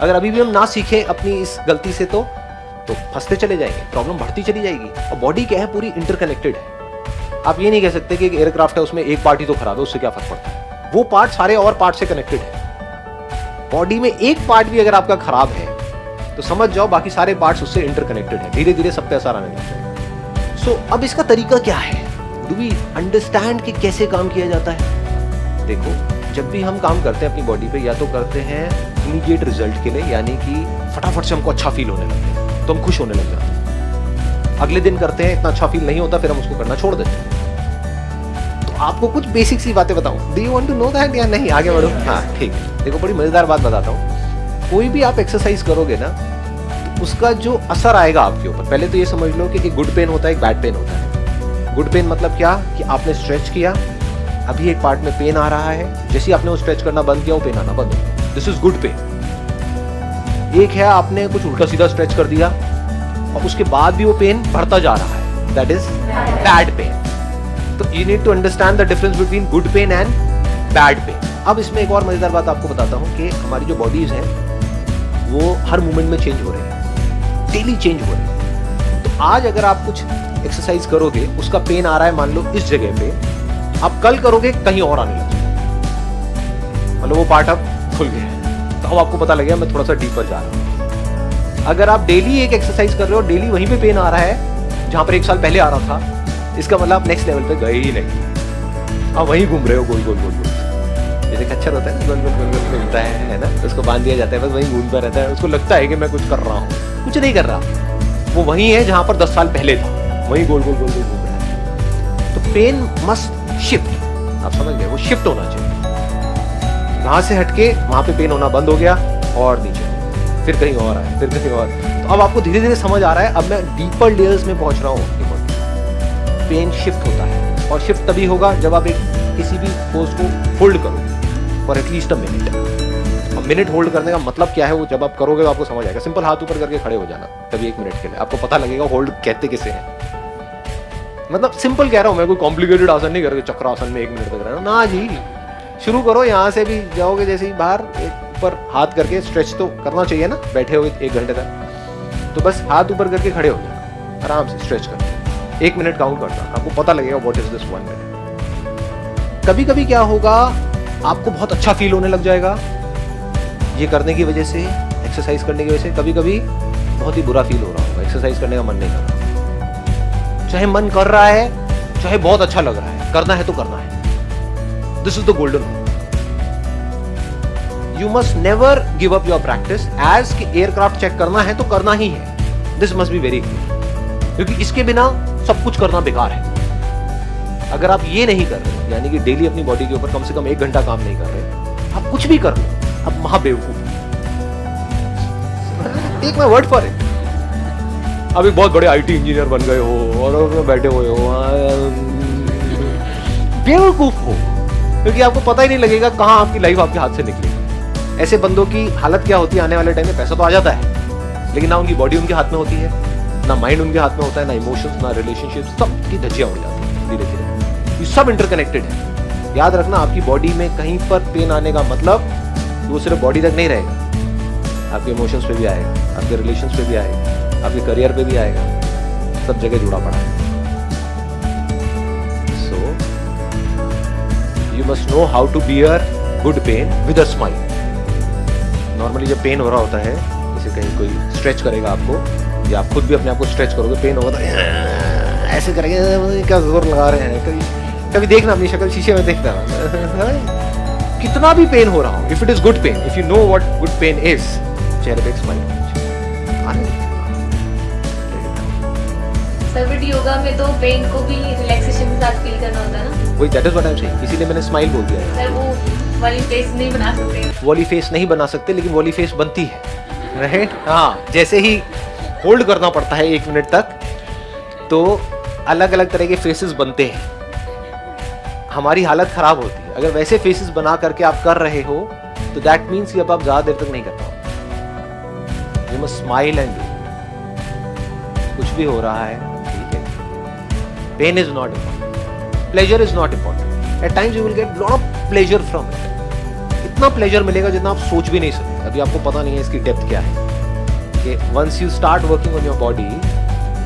अगर अभी भी हम ना सीखें अपनी इस गलती से तो तो फंसते चले जाएँगे प्रॉब्लम बढ़ती चली जाएगी। और बॉडी क्या है? पूरी इंटरकनेक्टेड है। आप ये नहीं कह सकते कि एयरक्राफ्ट है, उसमें एक पार्ट ही तो खराब है, उससे क्या फ़र्क पड़ता है? वो पार्ट सारे और पार्ट से कनेक्टेड है। बॉडी में एक पार्ट भी अगर आपका खराब है तो समझ जाओ बाकी सारे पार्ट्स उससे इंटरकनेक्टेड है। धीरे धीरे सब पे असर आने लग जाएगा। सो अब इसका तरीका क्या है? डू वी अंडरस्टैंड कि कैसे काम किया जाता है? देखो जब भी हम काम करते हैं अपनी बॉडी पे, या तो करते हैं इमीडिएट रिज़ल्ट के लिए, यानी कि फटाफट से हमको अच्छा फील होने लगता है तो हम खुश होने लग जाते हैं। अगले दिन करते हैं, इतना अच्छा फील नहीं होता, फिर हम उसको करना छोड़ देते हैं। तो आपको कुछ बेसिक सी बातें बताऊँ। Do you want to know that या नहीं? आगे बढ़ो। हाँ ठीक। देखो, बड़ी मज़ेदार बात बताता हूँ। कोई भी आप एक्सरसाइज करोगे ना तो उसका जो असर आएगा आपके ऊपर। पहले तो ये समझ लो कि एक गुड पेन होता है, एक बैड पेन होता है। गुड पेन मतलब क्या? कि आपने स्ट्रेच किया अभी एक पार्ट में पेन आ रहा है। जैसे आपने वो स्ट्रेच करना बंद किया, वो पेन आना बंद हो दिस इज़ गुड पेन एक है, आपने कुछ उल्टा सीधा स्ट्रेच कर दिया, और उसके बाद भी वो पेन बढ़ता जा रहा है। दैट इज़ बैड पेन तो you need to understand the difference between good pain and bad pain अब इसमें एक और मज़ेदार बात आपको बताता हूँ कि हमारी जो बॉडीज है, वो हर मोमेंट में चेंज हो रहे हैं। डेली चेंज हो रहे हैं। तो आज अगर आप कुछ एक्सरसाइज करोगे, उसका पेन आ रहा है, मान लो इस जगह पे आप कल करोगे, कहीं और आने लगे। मतलब वो पार्ट अब खुल गया। तो अब आपको पता लगेगा, मैं थोड़ा सा डीपर जा रहा हूँ। अगर आप डेली एक एक्सरसाइज कर रहे हो डेली वहीं पे पेन आ रहा है, जहाँ पर एक साल पहले आ रहा था, इसका मतलब आप नेक्स्ट लेवल पे गए ही नहीं। आप वहीं घूम रहे हो, गोल गोल गोल गोल। जैसे खच्चर है ना, गोल गोल गोल गोल घूमता है है ना? उसको बाँध दिया जाता है, बस वहीं घूमता रहता है। उसको लगता है कि मैं कुछ कर रहा हूँ। कुछ नहीं कर रहा। वो वहीं है जहाँ पर दस साल पहले था। वहीं गोल गोल गोल गोल। Pain must shift. आप समझ गए, वो शिफ्ट होना चाहिए। वहाँ से हटके वहाँ पे पेन होना बंद हो गया और नीचे। फिर कहीं और आए फिर कहीं और। तो अब आपको धीरे धीरे समझ आ रहा है, अब मैं डीपर लेयर्स में पहुँच रहा हूँ। पेन शिफ्ट होता है और शिफ्ट तभी होगा जब आप एक किसी भी पोज को होल्ड करो for at least a minute अब मिनट होल्ड करने का मतलब क्या है, वो जब आप करोगे तो आपको समझ आएगा। सिंपल हाथ ऊपर करके खड़े हो जाना, तभी एक मिनट के लिए। आपको पता लगेगा होल्ड कहते किसे हैं। मतलब सिंपल कह रहा हूँ, मैं कोई कॉम्प्लिकेटेड आसन नहीं करके चक्रासन में एक मिनट तक रहना। ना जी, शुरू करो, यहाँ से भी जाओगे जैसे ही बाहर, एक ऊपर हाथ करके स्ट्रेच तो करना चाहिए ना, बैठे हुए एक घंटे तक। तो बस हाथ ऊपर करके खड़े हो जाना आराम से स्ट्रेच करके एक मिनट काउंट करना आपको पता लगेगा what is this one minute कभी कभी क्या होगा, आपको बहुत अच्छा फील होने लग जाएगा, ये करने की वजह से एक्सरसाइज करने की वजह से कभी कभी बहुत ही बुरा फील हो रहा होगा एक्सरसाइज करने का मन नहीं कर रहा। चाहे मन कर रहा है, चाहे बहुत अच्छा लग रहा है, करना है तो करना है। This is the golden rule. You must never give up your practice. As कि एयरक्राफ्ट चेक करना है तो करना ही है। This must be very clear क्योंकि इसके बिना सब कुछ करना बेकार है। अगर आप ये नहीं कर रहे, यानी कि डेली अपनी बॉडी के ऊपर कम से कम एक घंटा काम नहीं कर रहे, आप कुछ भी कर लो, आप महाबेवकूफ take my word for it एक बहुत बड़े आईटी इंजीनियर बन गए हो और बैठे हुए हो बेवकूफ़ हो, क्योंकि आपको पता ही नहीं लगेगा कहाँ आपकी लाइफ आपके हाथ से निकली। ऐसे बंदों की हालत क्या होती है? आने वाले टाइम में पैसा तो आ जाता है, लेकिन ना उनकी बॉडी उनके हाथ में होती है, ना माइंड उनके हाथ में होता है, ना इमोशंस ना रिलेशनशिप सब की धज्जियाँ उड़ जाती है धीरे धीरे। ये सब इंटरकनेक्टेड है। याद रखना, आपकी बॉडी में कहीं पर पेन आने का मतलब वो सिर्फ़ बॉडी तक नहीं रहेगा। आपके इमोशंस पे भी आएगा, आपके रिलेशन पे भी आएगा। आपके करियर पे भी आएगा। सब जगह जुड़ा पड़ा है। So you must know how to bear good pain with a smile normally जब पेन हो रहा होता है, जैसे कहीं कोई स्ट्रेच करेगा आपको, या आप खुद भी अपने आप को स्ट्रेच करोगे पेन होगा तो ऐसे करेंगे, क्या ज़ोर लगा रहे हैं? कभी कभी देखना अपनी शक्ल, शीशे में देखना। कितना भी पेन हो रहा हो if it is good pain if you know what good pain is चेहरे पे स्माइल आने सर योगा में तो पेन को भी रिलैक्सेशन के साथ फील करना होता है ना? वही that is what I am saying इसीलिए मैंने स्माइल बोल दिया। सर वो वाली फेस नहीं बना सकते। वॉली फेस नहीं बना सकते लेकिन वॉली फेस बनती है। राइट हाँ जैसे ही होल्ड करना पड़ता है एक मिनट तक तो अलग अलग तरह के फेसेस बनते हैं। हमारी हालत खराब होती है। अगर वैसे फेसेस बना करके आप कर रहे हो तो दैट मीन्स कि अब आप ज़्यादा देर तक नहीं कर पाओ यू मस्ट स्माइल एंड कुछ भी हो रहा है pain is not important. Pleasure is not important. At times you will get lot of pleasure from it. इतना प्लेजर मिलेगा जितना आप सोच भी नहीं सकते। अभी आपको पता नहीं है इसकी डेप्थ क्या है। कि once you start working on your body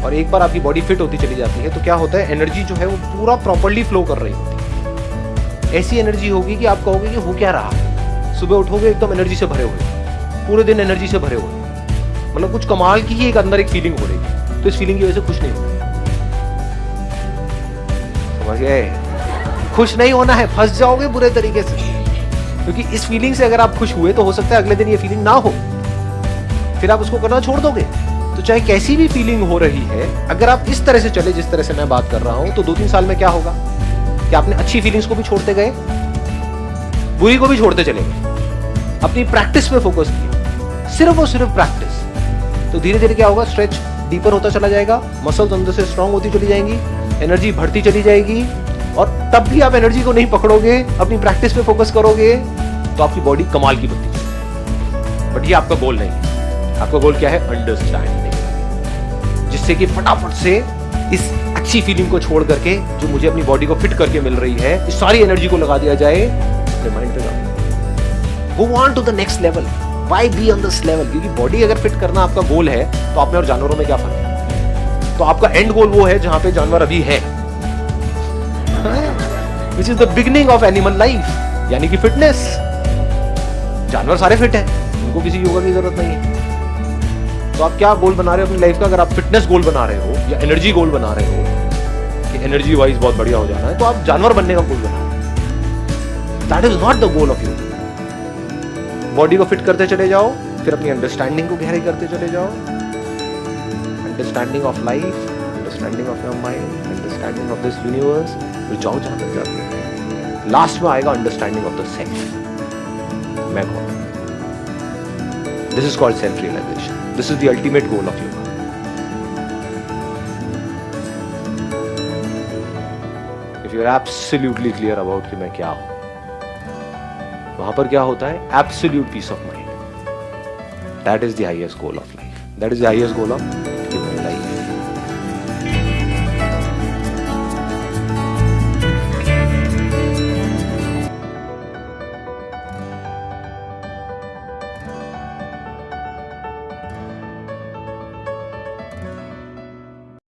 और एक बार आपकी बॉडी फिट होती चली जाती है तो क्या होता है? एनर्जी जो है वो पूरा प्रॉपरली फ्लो कर रही होती है। ऐसी एनर्जी होगी कि आप कहोगे कि हो क्या रहा? सुबह उठोगे, एकदम एनर्जी से भरे हुए। पूरे दिन एनर्जी से भरे हुए। मतलब कुछ कमाल की ही एक अंदर एक फीलिंग हो रही है। तो इस फीलिंग की वजह से खुश नहीं हो गए? खुश नहीं होना है, फंस जाओगे बुरे तरीके से। क्योंकि इस फीलिंग से अगर आप खुश हुए तो हो सकता है अगले दिन ये फीलिंग ना हो। फिर आप उसको करना छोड़ दोगे। तो चाहे कैसी भी फीलिंग हो रही है, अगर आप इस तरह से चले, जिस तरह से मैं बात कर रहा हूँ तो दो तीन साल में क्या होगा? कि आपने अच्छी फीलिंग्स को भी छोड़ते गए, बुरी को भी छोड़ते चले गए। अपनी प्रैक्टिस पे फोकस किया। सिर्फ़ और सिर्फ़ प्रैक्टिस तो धीरे धीरे क्या होगा? स्ट्रेच डीपर होता चला जाएगा मसल्स अंदर से स्ट्रांग होती चली जाएँगी। एनर्जी बढ़ती चली जाएगी और तब भी आप एनर्जी को नहीं पकड़ोगे, अपनी प्रैक्टिस पे फोकस करोगे तो आपकी बॉडी कमाल की बनती है बट ये आपका गोल नहीं। है आपका गोल क्या है? अंडरस्टैंडिंग जिससे कि फटाफट से इस अच्छी फीलिंग को छोड़ करके, जो मुझे अपनी बॉडी को फिट करके मिल रही है, इस सारी एनर्जी को लगा दिया जाए, अपने mind go on to the next level why be on this level क्योंकि बॉडी अगर फिट करना आपका गोल है तो आप में और जानवरों में क्या फ़र्क तो आपका एंड गोल वो है जहाँ पे जानवर अभी है। Which is the beginning of animal life यानी कि फिटनेस जानवर सारे फिट हैं, उनको किसी योगा की ज़रूरत नहीं है। तो आप क्या गोल बना रहे हो अपनी लाइफ का? अगर आप फिटनेस गोल बना रहे हो या एनर्जी गोल बना रहे हो, कि एनर्जी वाइज बहुत बढ़िया हो जाना है तो आप जानवर बनने का गोल बना रहे that is not the goal of you body को फिट करते चले जाओ, फिर अपनी अंडरस्टैंडिंग को गहरी करते चले जाओ। Understanding of life understanding of your mind understanding of this universe फिर जाओ जहाँ तक जाते हो लास्ट में आएगा अंडरस्टैंडिंग ऑफ़ द सेल्फ मैं कौन this is called self realization this is the ultimate goal of yoga if you are absolutely clear about कि मैं क्या हूँ, वहाँ पर क्या होता है? Absolute peace of mind that is the highest goal of life that is the highest goal of